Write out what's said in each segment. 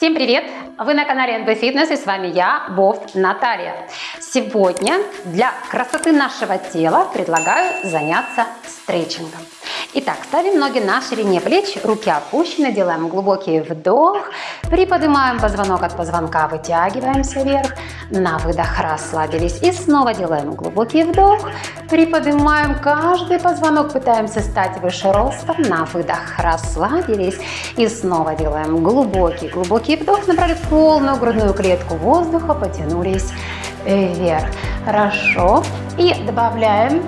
Всем привет! Вы на канале NB Fitness и с вами я, Бофт Наталья. Сегодня для красоты нашего тела предлагаю заняться стретчингом. Итак, ставим ноги на ширине плеч, руки опущены, делаем глубокий вдох, приподнимаем позвонок от позвонка, вытягиваемся вверх, на выдох расслабились и снова делаем глубокий вдох, приподнимаем каждый позвонок, пытаемся стать выше ростом, на выдох расслабились и снова делаем глубокий, глубокий вдох, набрали полную грудную клетку воздуха, потянулись вверх. Хорошо. И добавляем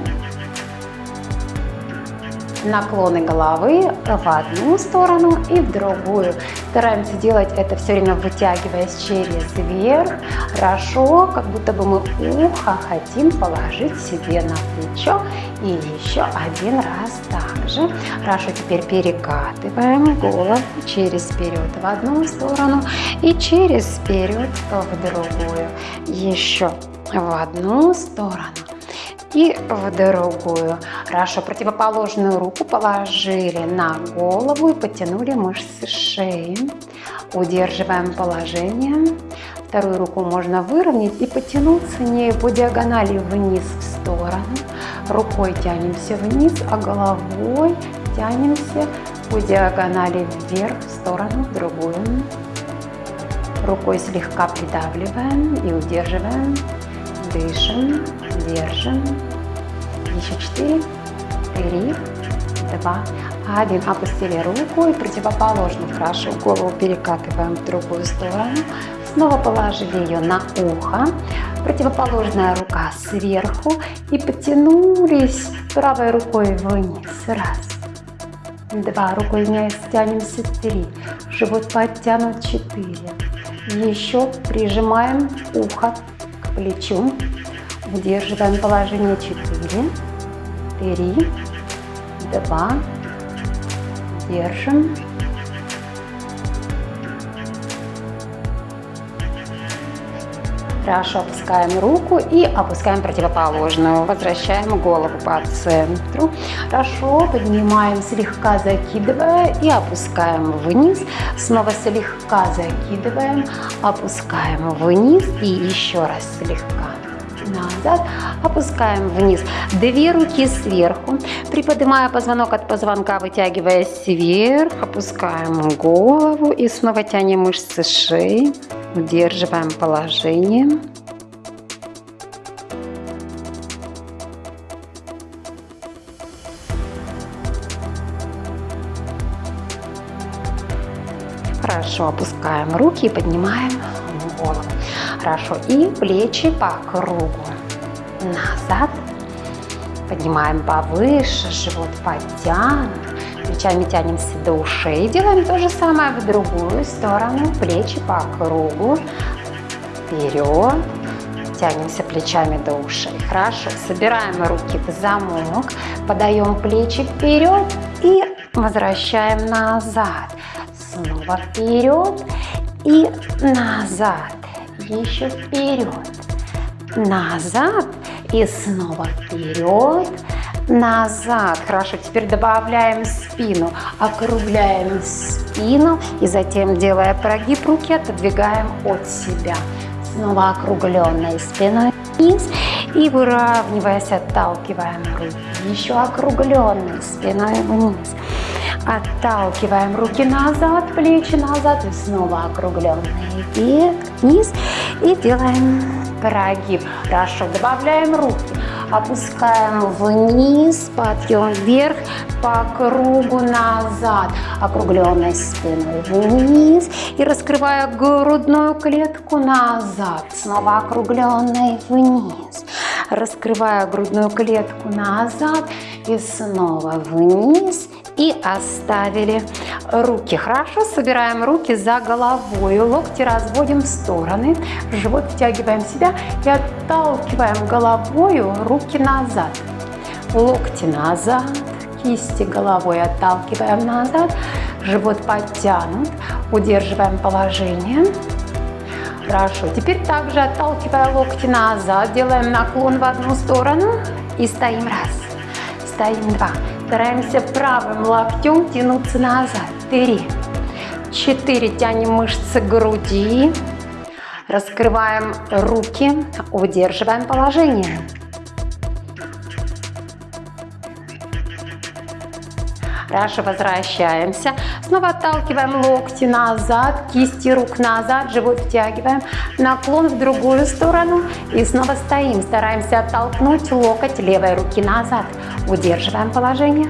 наклоны головы в одну сторону и в другую. Стараемся делать это все время вытягиваясь через верх. Хорошо, как будто бы мы ухо хотим положить себе на плечо. И еще один раз также. Хорошо, теперь перекатываем голову через вперед в одну сторону и через вперед в другую. Еще в одну сторону и в другую. Хорошо, противоположную руку положили на голову и потянули мышцы шеи. Удерживаем положение. Вторую руку можно выровнять и потянуться не по диагонали вниз в сторону. Рукой тянемся вниз, а головой тянемся по диагонали вверх в сторону в другую. Рукой слегка придавливаем и удерживаем. Дышим, держим. Еще четыре, три, два, один. Опустили руку и противоположно хорошо голову перекатываем в другую сторону. Снова положили ее на ухо. Противоположная рука сверху и потянулись правой рукой вниз. Раз, два, рукой вниз тянемся, три, живот подтянут, четыре. Еще прижимаем ухо плечу. Удерживаем положение 4, 3, 2, держим. Хорошо, опускаем руку и опускаем противоположную. Возвращаем голову по центру. Хорошо, поднимаем слегка, закидывая и опускаем вниз. Снова слегка закидываем, опускаем вниз и еще раз слегка назад, опускаем вниз. Две руки сверху, приподнимая позвонок от позвонка, вытягиваясь вверх, опускаем голову и снова тянем мышцы шеи. Удерживаем положение. Хорошо, опускаем руки и поднимаем голову. Хорошо, и плечи по кругу. Назад. Поднимаем повыше, живот подтянут. Плечами тянемся до ушей. Делаем то же самое в другую сторону. Плечи по кругу. Вперед. Тянемся плечами до ушей. Хорошо. Собираем руки в замок. Подаем плечи вперед и возвращаем назад. Снова вперед и назад. Еще вперед. Назад и снова вперед назад. Хорошо, теперь добавляем спину, округляем спину и затем, делая прогиб руки, отодвигаем от себя. Снова округленной спиной вниз и выравниваясь, отталкиваем руки. Еще округленной спиной вниз. Отталкиваем руки назад, плечи назад и снова округленные вверх, вниз. И делаем прогиб. Хорошо, добавляем руки. Опускаем вниз, подъем вверх, по кругу назад, округленной спиной вниз. И раскрывая грудную клетку назад, снова округленной вниз, раскрывая грудную клетку назад. И снова вниз и оставили руки. Хорошо, собираем руки за головой, локти разводим в стороны, живот втягиваем себя и отталкиваем головой руки назад. Локти назад, кисти головой отталкиваем назад, живот подтянут, удерживаем положение. Хорошо, теперь также отталкивая локти назад, делаем наклон в одну сторону и стоим раз, стоим два. Стараемся правым локтем тянуться назад. Три. четыре. Тянем мышцы груди. Раскрываем руки, удерживаем положение. Хорошо, возвращаемся. Снова отталкиваем локти назад, кисти рук назад, живот втягиваем. Наклон в другую сторону. И снова стоим. Стараемся оттолкнуть локоть левой руки назад. Удерживаем положение.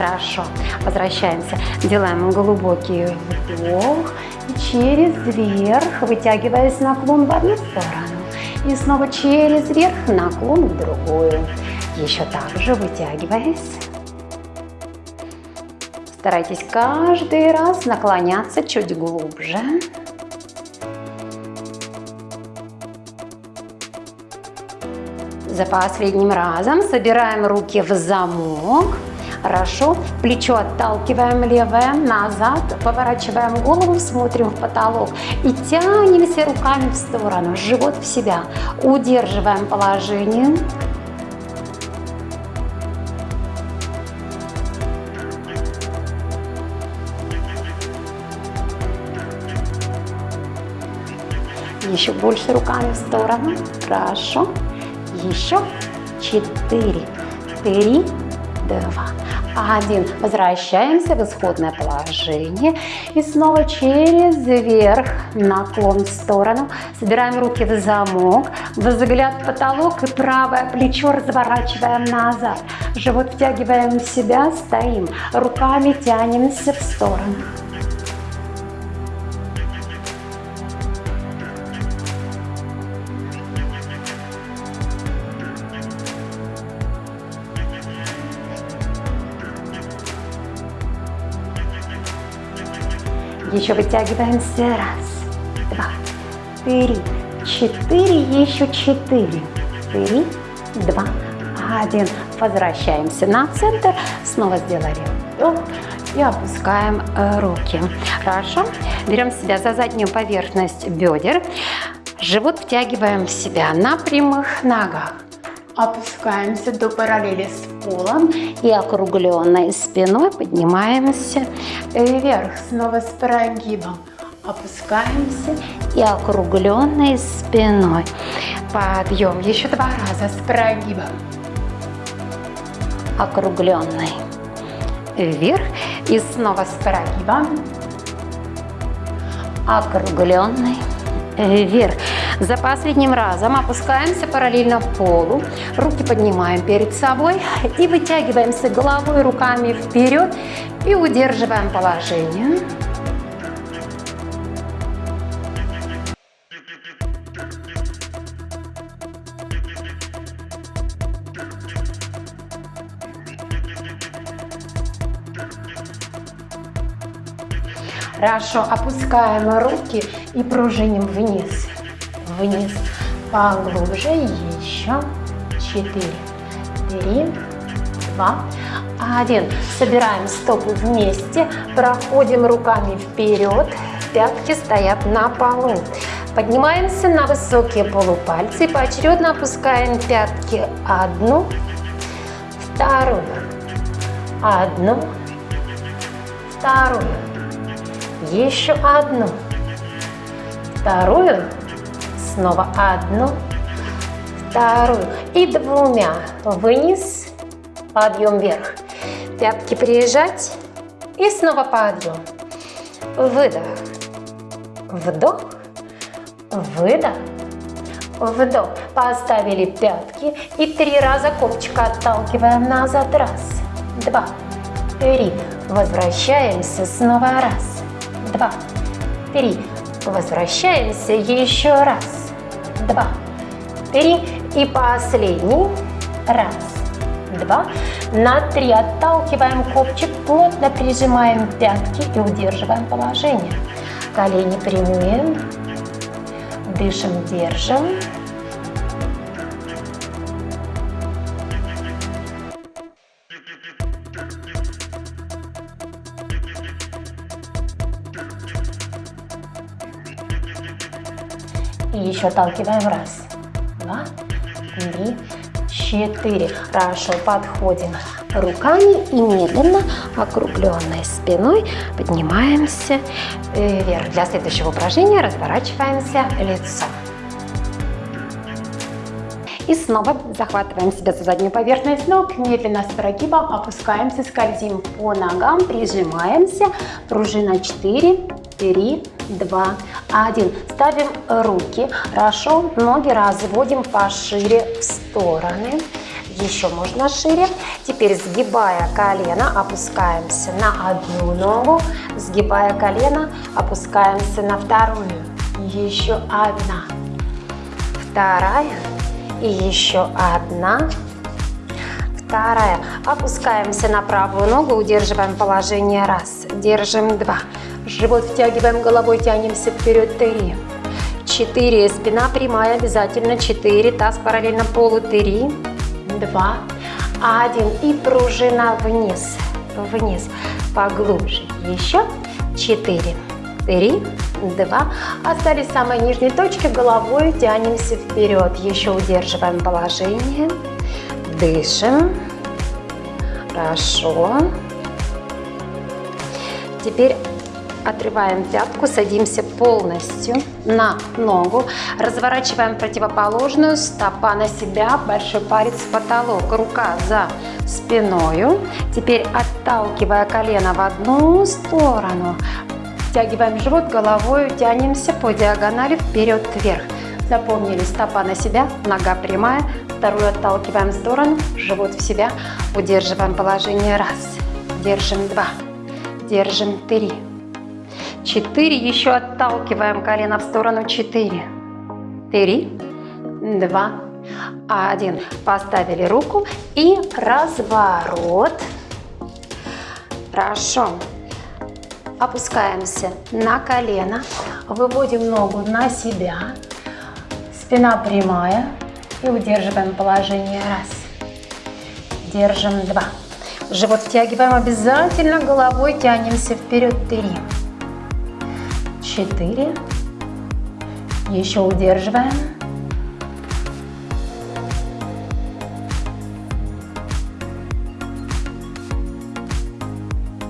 Хорошо. Возвращаемся. Делаем глубокий вдох. И через верх, вытягиваясь наклон в одну сторону. И снова через верх, наклон в другую. Еще так же вытягиваясь. Старайтесь каждый раз наклоняться чуть глубже. За последним разом собираем руки в замок. Хорошо. Плечо отталкиваем левое назад. Поворачиваем голову, смотрим в потолок. И тянемся руками в сторону. Живот в себя. Удерживаем положение. Еще больше руками в сторону. Хорошо. Еще четыре, три, два, один. Возвращаемся в исходное положение. И снова через верх, наклон в сторону. Собираем руки в замок. Взгляд в потолок и правое плечо разворачиваем назад. Живот втягиваем в себя, стоим. Руками тянемся в сторону. Еще вытягиваемся. Раз, два, три, четыре. Еще четыре. Три, два, один. Возвращаемся на центр. Снова сделали вдох и опускаем э, руки. Хорошо. Берем себя за заднюю поверхность бедер. Живот втягиваем в себя на прямых ногах. Опускаемся до параллели с полом и округленной спиной поднимаемся вверх, снова с прогибом. Опускаемся и округленной спиной. Подъем. Еще два раза с прогибом. Округленной. Вверх. И снова с прогибом. Округленной. Вверх. За последним разом опускаемся параллельно полу, руки поднимаем перед собой и вытягиваемся головой, руками вперед и удерживаем положение. Хорошо, опускаем руки и пружиним вниз. Вниз, поглубже, еще, четыре, три, два, один. Собираем стопы вместе, проходим руками вперед, пятки стоят на полу. Поднимаемся на высокие полупальцы, поочередно опускаем пятки одну, вторую, одну, вторую, еще одну, вторую, Снова одну, вторую и двумя. Вниз, подъем вверх. Пятки приезжать и снова подъем. Выдох, вдох, выдох, вдох. Поставили пятки и три раза копчик отталкиваем назад. Раз, два, три. Возвращаемся снова. Раз, два, три. Возвращаемся еще раз два, три и последний. Раз, два, на три отталкиваем копчик, плотно прижимаем пятки и удерживаем положение. Колени прямые, дышим, держим. И еще отталкиваем. Раз, два, три, четыре. Хорошо, подходим руками и медленно, округленной спиной поднимаемся вверх. Для следующего упражнения разворачиваемся лицом. И снова захватываем себя за заднюю поверхность ног, медленно с прогибом опускаемся, скользим по ногам, прижимаемся. Пружина 4, 3, 2, 1. Ставим руки, хорошо, ноги разводим пошире в стороны. Еще можно шире. Теперь сгибая колено, опускаемся на одну ногу. Сгибая колено, опускаемся на вторую. Еще одна. Вторая и еще одна. Вторая. Опускаемся на правую ногу, удерживаем положение. Раз. Держим. Два. Живот втягиваем головой, тянемся вперед. Три. Четыре. Спина прямая обязательно. Четыре. Таз параллельно полу. Три. Два. Один. И пружина вниз. Вниз. Поглубже. Еще. Четыре. Три два. Остались самые нижние точки, головой тянемся вперед. Еще удерживаем положение. Дышим. Хорошо. Теперь отрываем пятку, садимся полностью на ногу, разворачиваем противоположную, стопа на себя, большой палец в потолок, рука за спиною. Теперь отталкивая колено в одну сторону, Втягиваем живот головой, тянемся по диагонали вперед-вверх. Запомнили, стопа на себя, нога прямая, вторую отталкиваем в сторону, живот в себя, удерживаем положение. Раз, держим два, держим три, четыре, еще отталкиваем колено в сторону, четыре, три, два, один. Поставили руку. И разворот. Хорошо. Опускаемся на колено, выводим ногу на себя, спина прямая и удерживаем положение раз. Держим два. Живот втягиваем обязательно, головой тянемся вперед три. Четыре. Еще удерживаем.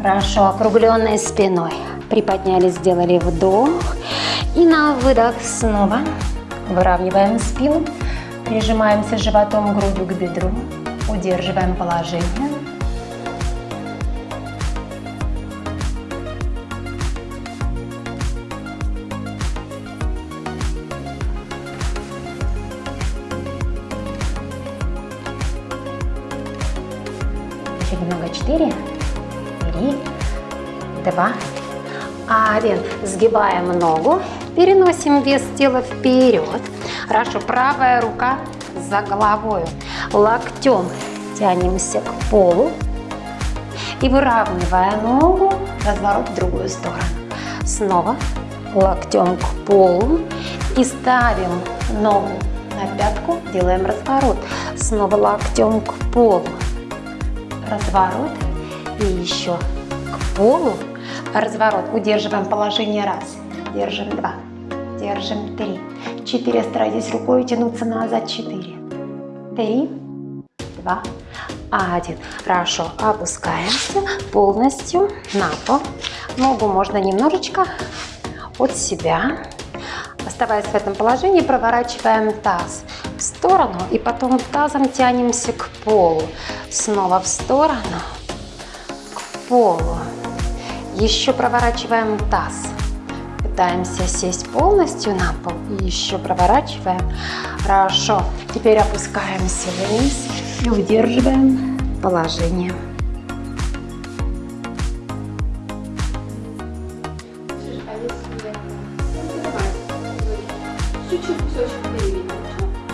Хорошо, округленной спиной. Приподнялись, сделали вдох. И на выдох снова выравниваем спину. Прижимаемся животом, грудью к бедру. Удерживаем положение. Еще немного. Четыре три, два, один. Сгибаем ногу, переносим вес тела вперед. Хорошо, правая рука за головой. Локтем тянемся к полу. И выравнивая ногу, разворот в другую сторону. Снова локтем к полу. И ставим ногу на пятку, делаем разворот. Снова локтем к полу. Разворот и еще к полу. Разворот. Удерживаем положение раз. Держим два. Держим три. Четыре. Старайтесь рукой тянуться назад. Четыре. Три. Два. Один. Хорошо. Опускаемся полностью на пол. Ногу можно немножечко от себя. Оставаясь в этом положении, проворачиваем таз в сторону и потом тазом тянемся к полу. Снова в сторону полу. Еще проворачиваем таз. Пытаемся сесть полностью на пол. И еще проворачиваем. Хорошо. Теперь опускаемся вниз и удерживаем положение.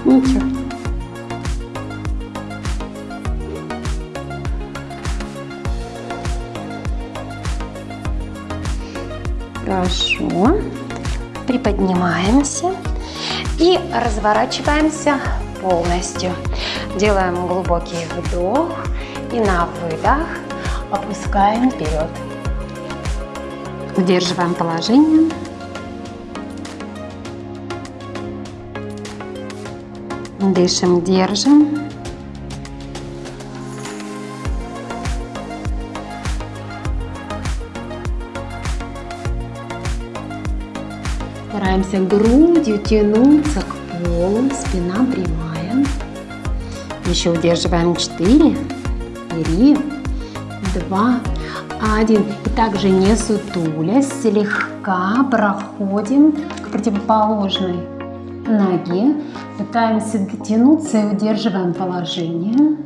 Ничего. Хорошо. Приподнимаемся и разворачиваемся полностью. Делаем глубокий вдох и на выдох опускаем вперед. Удерживаем положение. Дышим, держим. Стараемся грудью тянуться к полу, спина прямая. Еще удерживаем 4, 3, 2, 1. И также не сутулясь, слегка проходим к противоположной ноге. Пытаемся дотянуться и удерживаем положение.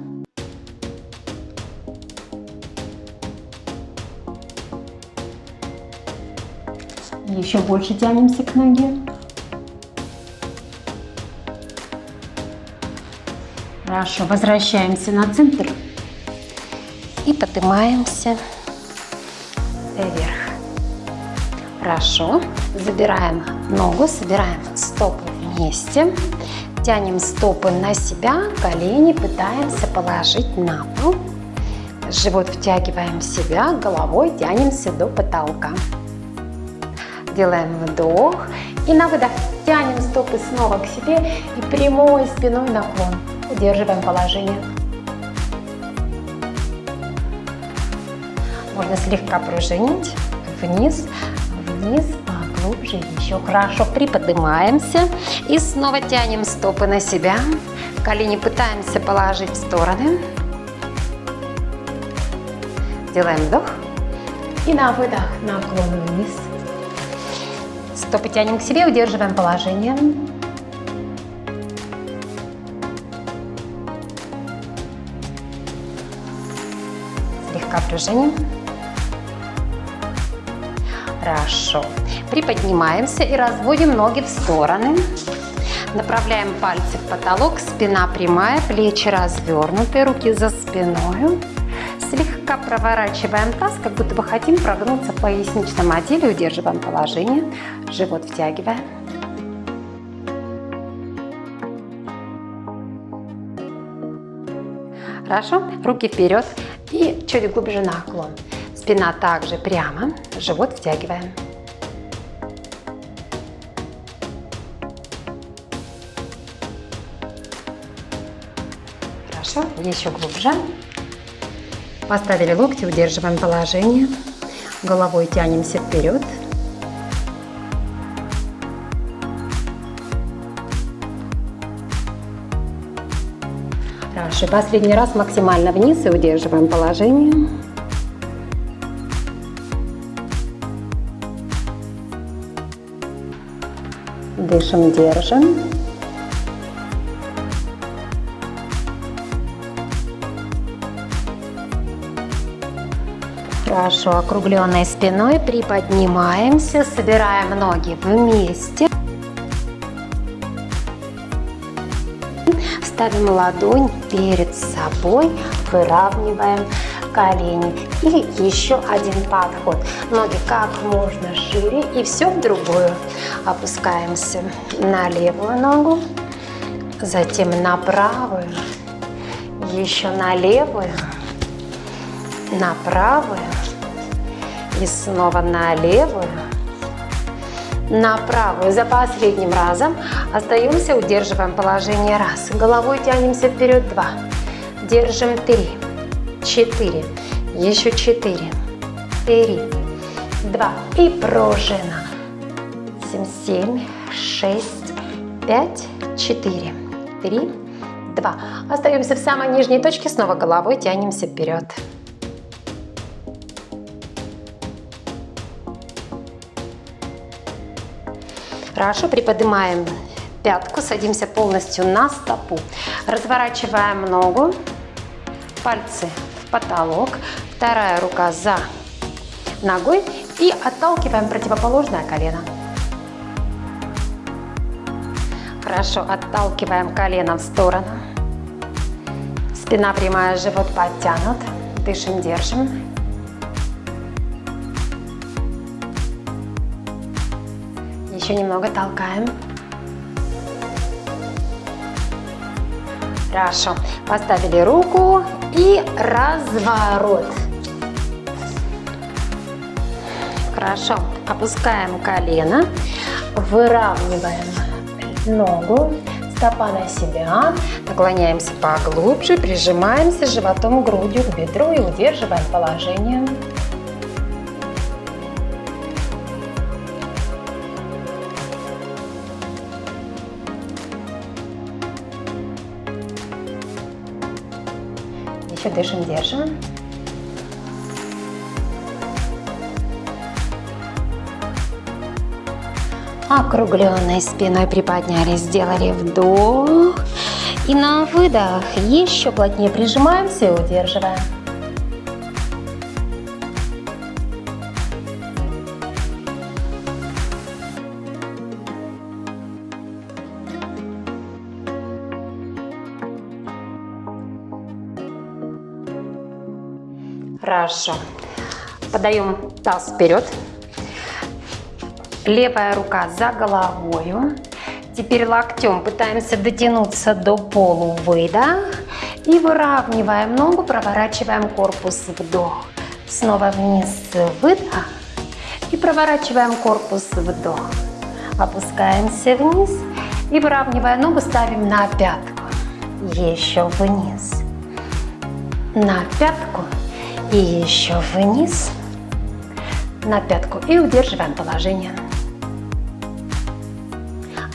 Еще больше тянемся к ноге. Хорошо, возвращаемся на центр и поднимаемся вверх. Хорошо, забираем ногу, собираем стопы вместе, тянем стопы на себя, колени пытаемся положить на пол. Живот втягиваем в себя, головой тянемся до потолка. Делаем вдох и на выдох тянем стопы снова к себе и прямой спиной наклон. Удерживаем положение. Можно слегка пружинить вниз, вниз, поглубже, еще хорошо. Приподнимаемся и снова тянем стопы на себя. Колени пытаемся положить в стороны. Делаем вдох и на выдох наклон вниз. Стопы тянем к себе, удерживаем положение. Слегка пружиним. Хорошо. Приподнимаемся и разводим ноги в стороны. Направляем пальцы в потолок, спина прямая, плечи развернуты, руки за спиной. Слегка проворачиваем таз, как будто бы хотим прогнуться в поясничном отделе. Удерживаем положение, живот втягиваем. Хорошо, руки вперед и чуть глубже наклон. Спина также прямо, живот втягиваем. Хорошо, еще глубже. Поставили локти, удерживаем положение. Головой тянемся вперед. Хорошо, последний раз максимально вниз и удерживаем положение. Дышим, держим. Хорошо, округленной спиной приподнимаемся, собираем ноги вместе. Ставим ладонь перед собой, выравниваем колени. И еще один подход. Ноги как можно шире и все в другую. Опускаемся на левую ногу, затем на правую, еще на левую, на правую и снова на левую, на правую. За последним разом остаемся, удерживаем положение раз. Головой тянемся вперед два. Держим три, четыре, еще четыре, три, два и пружина. Семь, семь, шесть, пять, четыре, три, два. Остаемся в самой нижней точке, снова головой тянемся вперед. Хорошо, приподнимаем пятку, садимся полностью на стопу. Разворачиваем ногу, пальцы в потолок, вторая рука за ногой и отталкиваем противоположное колено. Хорошо, отталкиваем колено в сторону. Спина прямая, живот подтянут. Дышим, держим. Еще немного толкаем. Хорошо. Поставили руку и разворот. Хорошо. Опускаем колено, выравниваем ногу, стопа на себя, наклоняемся поглубже, прижимаемся животом грудью к бедру и удерживаем положение. Дышим, держим. Округленной спиной приподнялись, сделали вдох. И на выдох еще плотнее прижимаемся и удерживаем. Хорошо. Подаем таз вперед. Левая рука за головою. Теперь локтем пытаемся дотянуться до полу. Выдох. И выравниваем ногу, проворачиваем корпус. Вдох. Снова вниз. Выдох. И проворачиваем корпус. Вдох. Опускаемся вниз. И выравнивая ногу, ставим на пятку. Еще вниз. На пятку и еще вниз на пятку и удерживаем положение.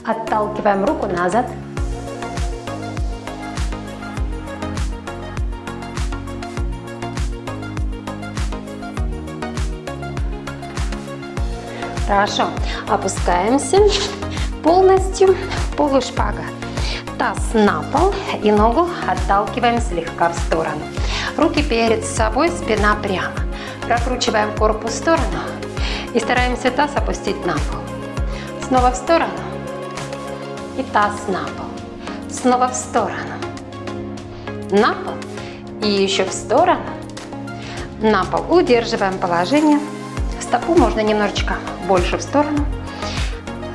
Отталкиваем руку назад. Хорошо. Опускаемся полностью полушпага. Таз на пол и ногу отталкиваем слегка в сторону. Руки перед собой, спина прямо. Прокручиваем корпус в сторону и стараемся таз опустить на пол. Снова в сторону и таз на пол. Снова в сторону. На пол и еще в сторону. На пол. Удерживаем положение. Стопу можно немножечко больше в сторону.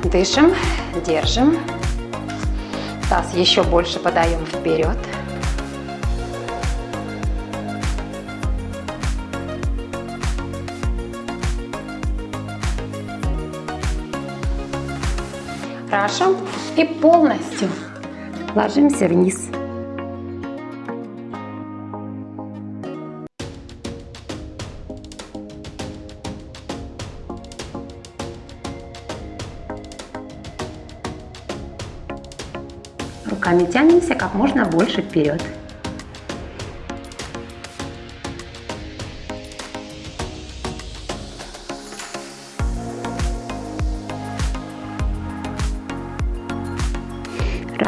Дышим, держим. Таз еще больше подаем вперед. Хорошо. И полностью ложимся вниз. Руками тянемся как можно больше вперед.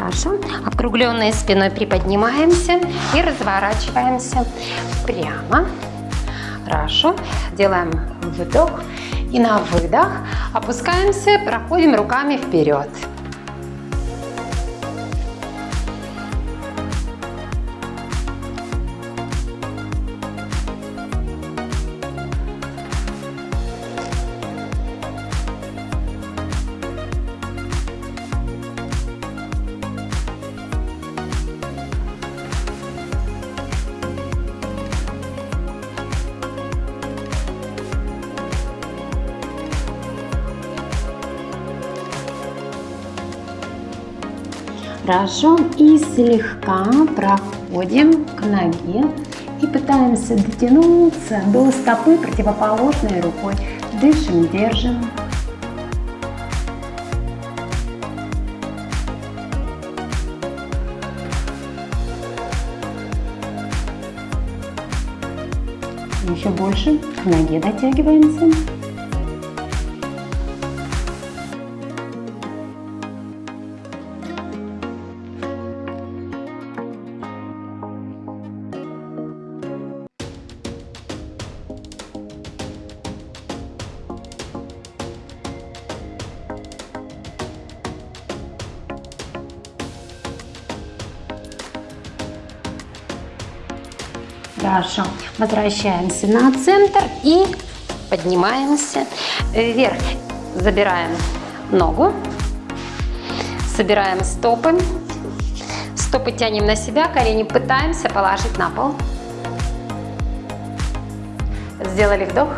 Хорошо. Округленной спиной приподнимаемся и разворачиваемся прямо. Хорошо. Делаем вдох и на выдох опускаемся, проходим руками вперед. Хорошо. И слегка проходим к ноге и пытаемся дотянуться до стопы противоположной рукой. Дышим, держим. Еще больше к ноге дотягиваемся. Возвращаемся на центр и поднимаемся вверх. Забираем ногу, собираем стопы. Стопы тянем на себя, колени пытаемся положить на пол. Сделали вдох,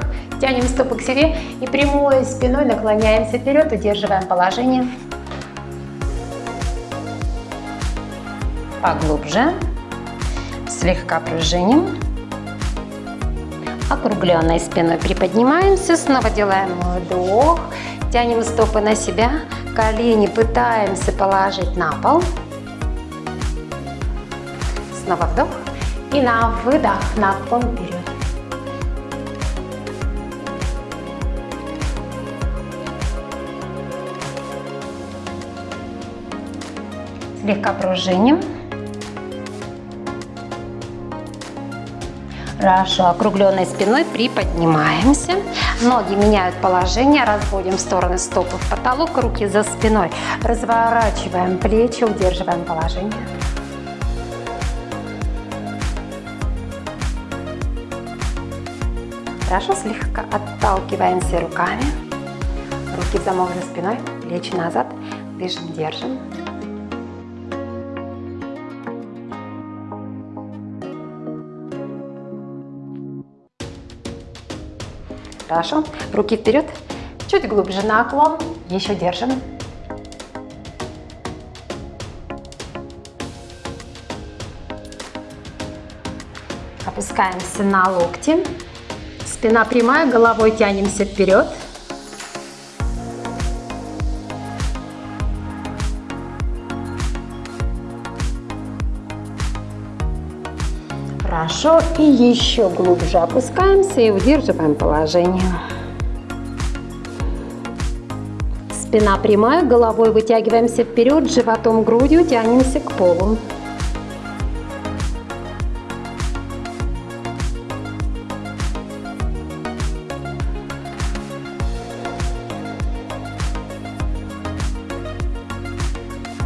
тянем стопы к себе и прямой спиной наклоняемся вперед, удерживаем положение. поглубже. Слегка пружиним. Округленной спиной приподнимаемся. Снова делаем вдох. Тянем стопы на себя. Колени пытаемся положить на пол. Снова вдох. И на выдох наклон вперед. Слегка пружиним. Хорошо, округленной спиной приподнимаемся. Ноги меняют положение, разводим в стороны стопы в потолок, руки за спиной. Разворачиваем плечи, удерживаем положение. Хорошо, слегка отталкиваемся руками. Руки в замок за спиной, плечи назад. Дышим, держим. Хорошо. Руки вперед. Чуть глубже наклон. Еще держим. Опускаемся на локти. Спина прямая, головой тянемся вперед. Хорошо. И еще глубже опускаемся и удерживаем положение. Спина прямая, головой вытягиваемся вперед, животом, грудью тянемся к полу.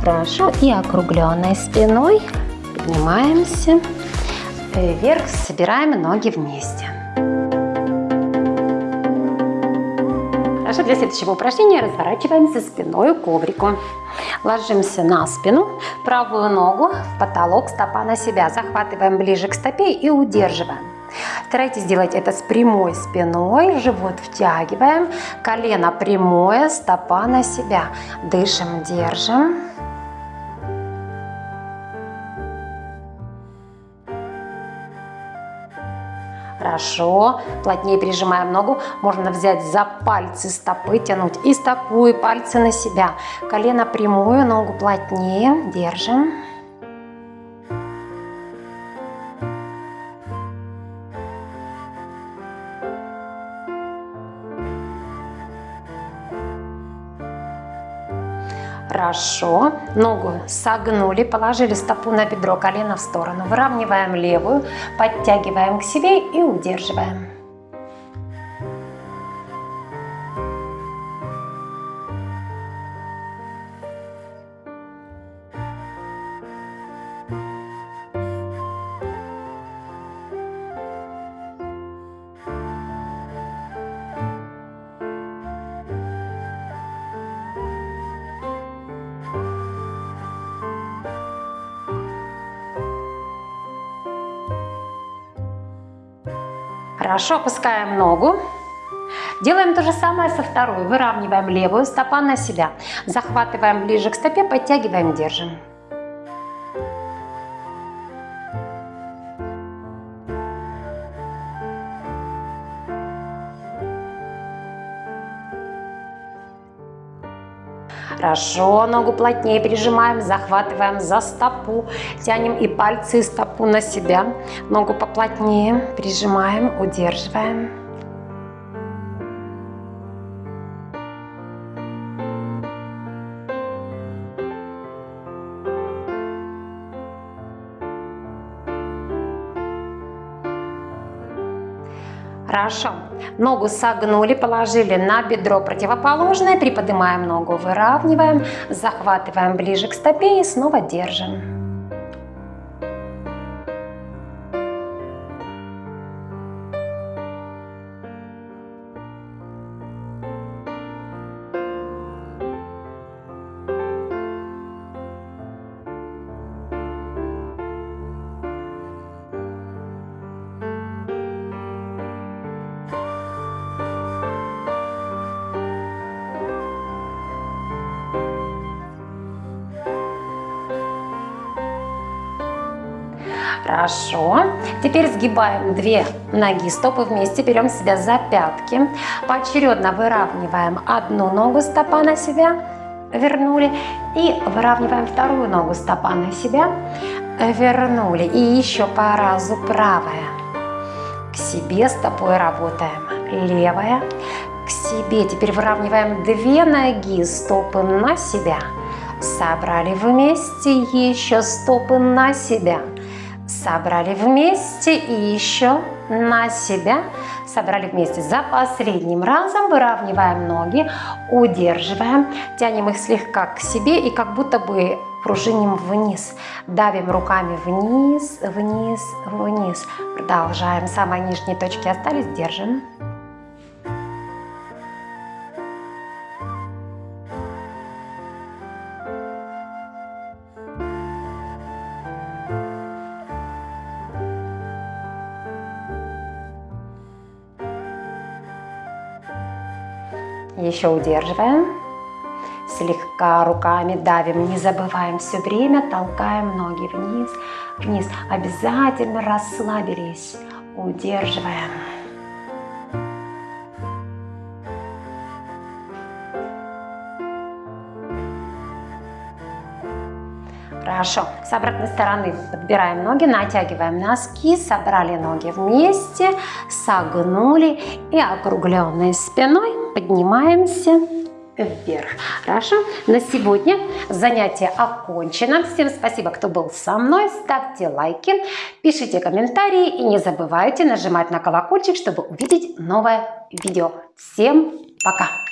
Хорошо. И округленной спиной поднимаемся вверх, собираем ноги вместе. Хорошо, для следующего упражнения разворачиваемся спиной к коврику. Ложимся на спину, правую ногу в потолок, стопа на себя. Захватываем ближе к стопе и удерживаем. Старайтесь сделать это с прямой спиной, живот втягиваем, колено прямое, стопа на себя. Дышим, держим. Хорошо. Плотнее прижимаем ногу. Можно взять за пальцы стопы, тянуть и стопу, и пальцы на себя. Колено прямую, ногу плотнее. Держим. Хорошо. Ногу согнули, положили стопу на бедро, колено в сторону. Выравниваем левую, подтягиваем к себе и удерживаем. Хорошо, опускаем ногу. Делаем то же самое со второй. Выравниваем левую, стопа на себя. Захватываем ближе к стопе, подтягиваем, держим. Хорошо, ногу плотнее прижимаем, захватываем за стопу, тянем и пальцы и стопу на себя. Ногу поплотнее прижимаем, удерживаем. Хорошо. Ногу согнули, положили на бедро противоположное, приподнимаем ногу, выравниваем, захватываем ближе к стопе и снова держим. Хорошо. Теперь сгибаем две ноги, стопы вместе, берем себя за пятки. Поочередно выравниваем одну ногу стопа на себя, вернули. И выравниваем вторую ногу стопа на себя, вернули. И еще по разу правая. К себе стопой работаем. Левая. К себе. Теперь выравниваем две ноги, стопы на себя. Собрали вместе, еще стопы на себя собрали вместе и еще на себя, собрали вместе. За последним разом выравниваем ноги, удерживаем, тянем их слегка к себе и как будто бы пружиним вниз. Давим руками вниз, вниз, вниз. Продолжаем. Самые нижние точки остались, держим. Еще удерживаем. Слегка руками давим, не забываем все время, толкаем ноги вниз, вниз. Обязательно расслабились, удерживаем. Хорошо. С обратной стороны подбираем ноги, натягиваем носки, собрали ноги вместе, согнули и округленной спиной поднимаемся вверх. Хорошо? На сегодня занятие окончено. Всем спасибо, кто был со мной. Ставьте лайки, пишите комментарии и не забывайте нажимать на колокольчик, чтобы увидеть новое видео. Всем пока!